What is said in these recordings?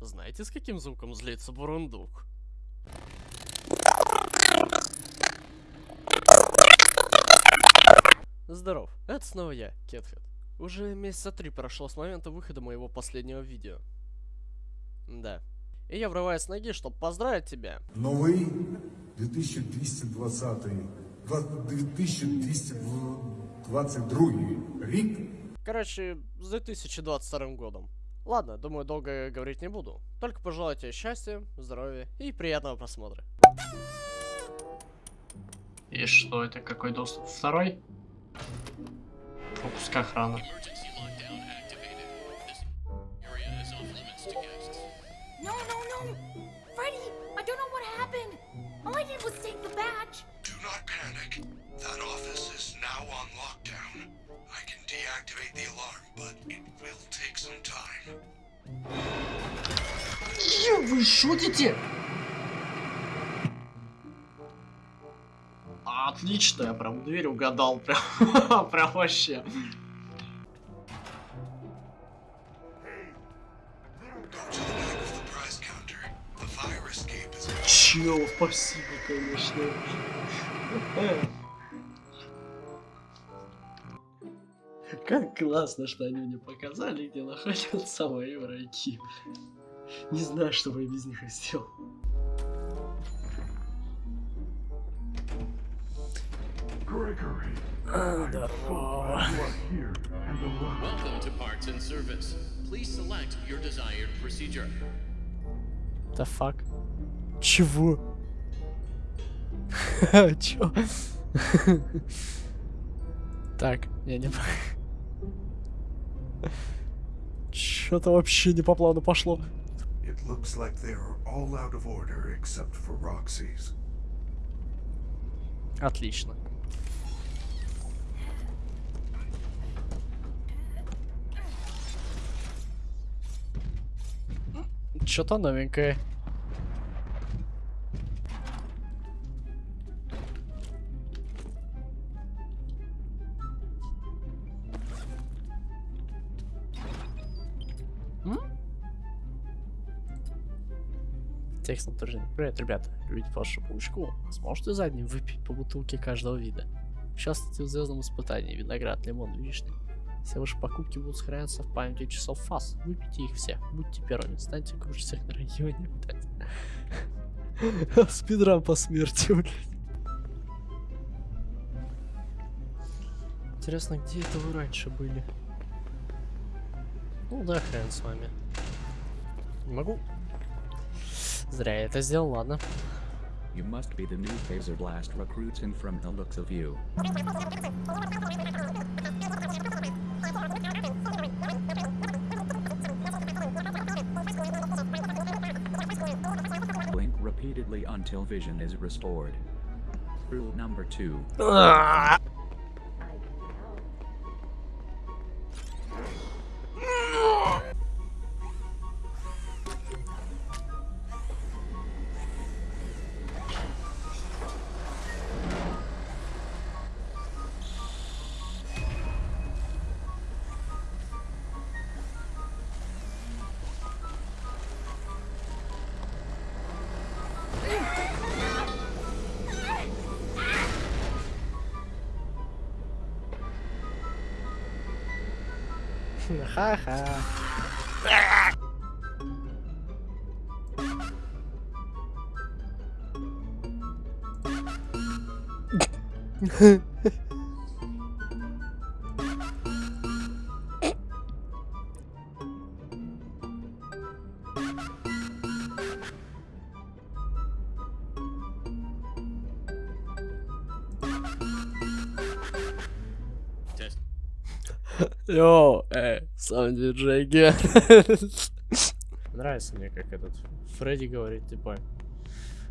Знаете, с каким звуком злится бурундук? Здоров, это снова я, Кетхед. Уже месяца три прошло с момента выхода моего последнего видео. Да. И я врываюсь с ноги, чтобы поздравить тебя. Новий 2220 два- 2222 рік. Короче, с 2022 годом. Ладно, думаю, долго говорить не буду. Только пожелаю тебе счастья, здоровья и приятного просмотра. И что, это какой доступ? Второй? Пропуск охраны. No, no, no! Freddy, I don't know what happened. All I did was take the badge. Do not panic. That office is now on lockdown. I can deactivate the alarm, but it will take some time. Вы шутите? Отлично, я прям дверь угадал, прям, прям вообще. Чел, спасибо, конечно. Как классно, что они мне показали, где находятся мои враги. Не знаю, что бы я без них сделал. Здорово. The fuck? Чего? Чё? Так, я не... Чё-то вообще не по плану пошло. It looks like they are all out of order except for Roxy's. Отлично. Что-то новенькое. Текст напряжения. Привет, ребята. Любите вашу паучку? Сможете задним выпить по бутылке каждого вида? Участвуйте в звездном испытании. Виноград, лимон, вишня. Все ваши покупки будут сохраняться в памяти часов фас. Выпейте их все. Будьте первыми. Станьте круче всех на районе. блядь. Спидран по смерти, блядь. Интересно, где это вы раньше были? Ну да, хрен с вами. Не могу. Зря я это сделал, ладно. You must be the new Phaser Blast recruits and from the looks of you. Blink repeatedly until vision is restored. Rule number two. خاخا Huh. Йоу, эй, сам диджей Ген. Нравится мне, как этот Фредди говорит, типа.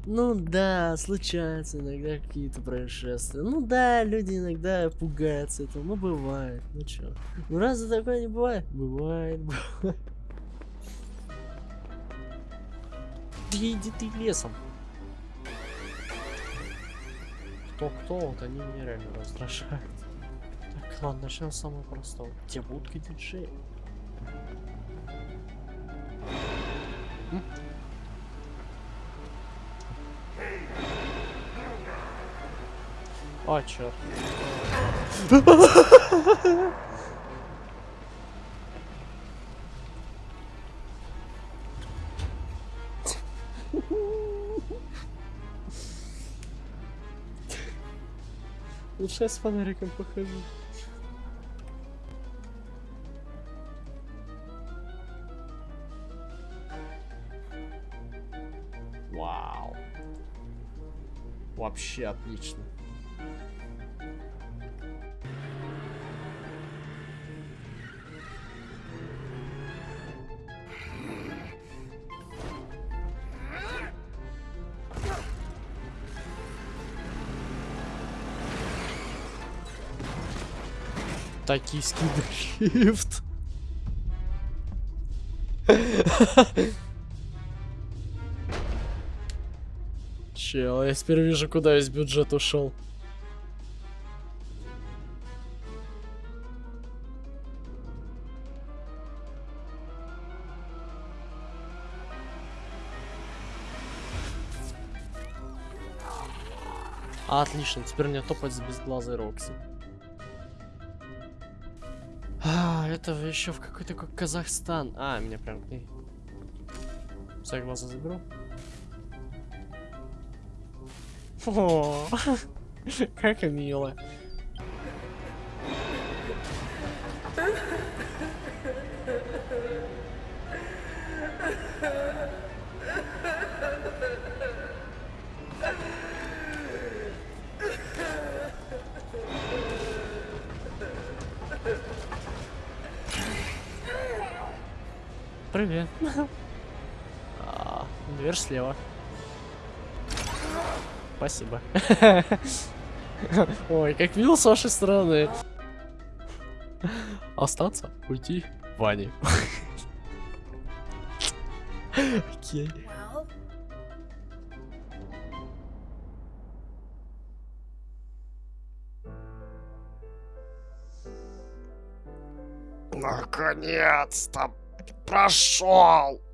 Ну да, случаются иногда какие-то происшествия. Ну да, люди иногда пугаются этого. Ну бывает. Ну чё? Ну разве такое не бывает? Бывает, бывает. Да иди ты лесом. Кто-кто, вот они меня реально раздражают. Ладно, начнем с самого простого. Где будка диджея? О, черт. Лучше я с фонариком похожу. Вообще отлично. Токийский дрифт. Чел, я теперь вижу, куда весь бюджет ушел. Отлично, теперь мне топать с безглазой Рокси. А, это еще в какой-то как Казахстан. А, меня прям. Все глаза заберу. О, как мило. Привет. А, дверь слева. Спасибо. Ой, как мило с вашей стороны. Остаться, уйти, Ване. Окей. Наконец-то прошел.